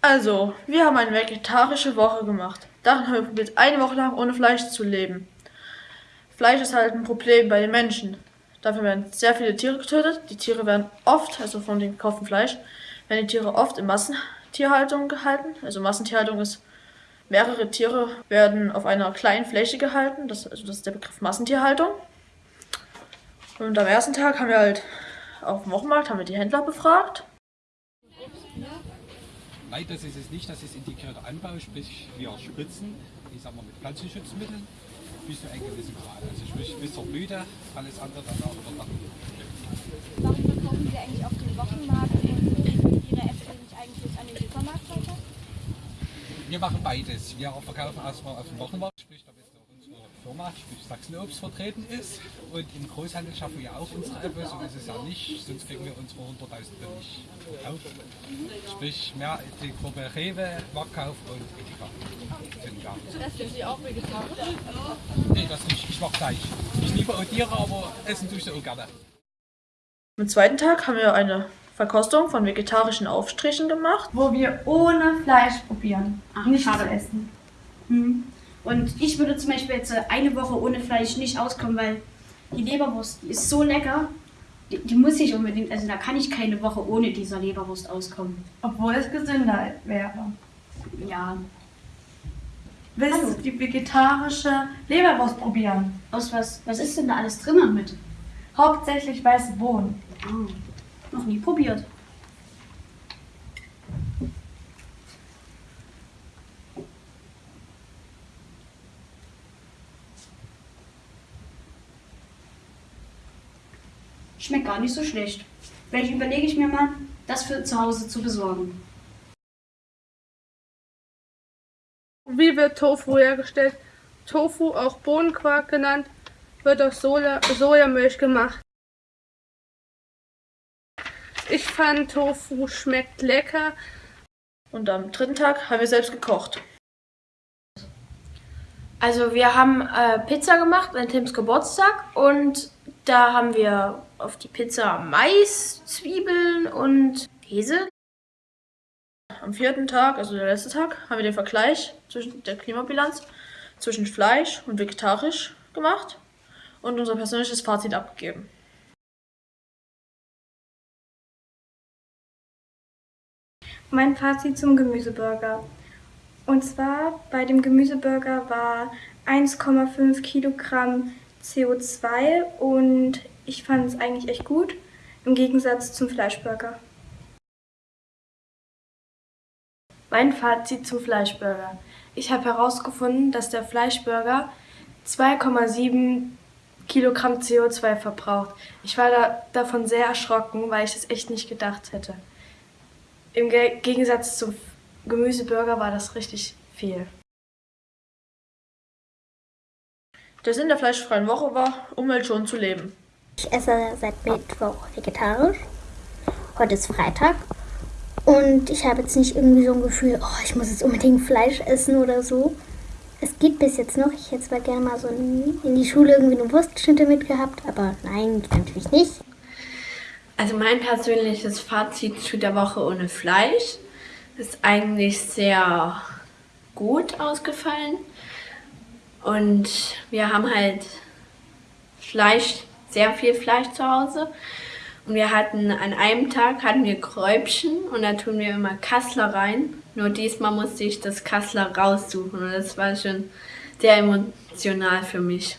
Also, wir haben eine vegetarische Woche gemacht. Darin haben wir probiert, eine Woche lang ohne Fleisch zu leben. Fleisch ist halt ein Problem bei den Menschen. Dafür werden sehr viele Tiere getötet. Die Tiere werden oft, also von dem gekauften Fleisch, werden die Tiere oft in Massentierhaltung gehalten. Also Massentierhaltung ist, mehrere Tiere werden auf einer kleinen Fläche gehalten. Das, also das ist der Begriff Massentierhaltung. Und am ersten Tag haben wir halt auf dem Wochenmarkt haben wir die Händler befragt. Leider ist es nicht, dass es integrierter Anbau, sprich wir spritzen, ich sag mal mit Pflanzenschutzmitteln, bis zu einem gewissen Grad. Also sprich bis zur Blüte, alles andere dann auch danach. Warum verkaufen Sie eigentlich auf dem Wochenmarkt und Ihre Äpfel nicht eigentlich an den Supermarkt weiter? Wir machen beides. Wir verkaufen erstmal auf dem Wochenmarkt, sprich sprich Sachsenobst vertreten ist. Und im Großhandel schaffen wir auch unsere Äpfel, so ist es ja nicht, sonst kriegen wir unsere 100.000 nicht verkauft. Sprich mehr die Gruppe Rewe, Marktkauf und Edeka. Sind da. Essen Sie auch vegetarisch? Nee, das nicht. Ich mag Fleisch. Ich liebe auch Tiere, aber essen tue ich auch gerne. Am zweiten Tag haben wir eine Verkostung von vegetarischen Aufstrichen gemacht. wo wir ohne Fleisch probieren. Ach, Nichts schade. zu essen. Hm. Und ich würde zum Beispiel jetzt äh, eine Woche ohne Fleisch nicht auskommen, weil die Leberwurst die ist so lecker. Die, die muss ich unbedingt, also da kann ich keine Woche ohne dieser Leberwurst auskommen. Obwohl es gesünder wäre. Ja. Willst du die vegetarische Leberwurst probieren? Aus was, was ist denn da alles drin mit? Hauptsächlich weiße Bohnen. Oh, noch nie probiert. Schmeckt gar nicht so schlecht. Vielleicht überlege ich mir mal, das für zu Hause zu besorgen. Wie wird Tofu hergestellt? Tofu, auch Bohnenquark genannt, wird aus Soja Sojamilch gemacht. Ich fand Tofu schmeckt lecker. Und am dritten Tag haben wir selbst gekocht. Also wir haben äh, Pizza gemacht an Tims Geburtstag und da haben wir auf die Pizza Mais, Zwiebeln und Käse. Am vierten Tag, also der letzte Tag, haben wir den Vergleich zwischen der Klimabilanz zwischen Fleisch und vegetarisch gemacht und unser persönliches Fazit abgegeben. Mein Fazit zum Gemüseburger. Und zwar bei dem Gemüseburger war 1,5 Kilogramm CO2 und ich fand es eigentlich echt gut, im Gegensatz zum Fleischburger. Mein Fazit zum Fleischburger. Ich habe herausgefunden, dass der Fleischburger 2,7 Kilogramm CO2 verbraucht. Ich war da, davon sehr erschrocken, weil ich das echt nicht gedacht hätte. Im Ge Gegensatz zum Gemüseburger war das richtig viel. Der Sinn der fleischfreien Woche war, umweltschonend zu leben. Ich esse seit Mittwoch vegetarisch. Heute ist Freitag. Und ich habe jetzt nicht irgendwie so ein Gefühl, oh, ich muss jetzt unbedingt Fleisch essen oder so. Es geht bis jetzt noch. Ich hätte zwar gerne mal so in, in die Schule irgendwie eine Wurstschnitte mitgehabt, aber nein, natürlich nicht. Also mein persönliches Fazit zu der Woche ohne Fleisch ist eigentlich sehr gut ausgefallen. Und wir haben halt Fleisch, sehr viel Fleisch zu Hause. Und wir hatten an einem Tag hatten wir Kräubchen und da tun wir immer Kassler rein. Nur diesmal musste ich das Kassler raussuchen und das war schon sehr emotional für mich.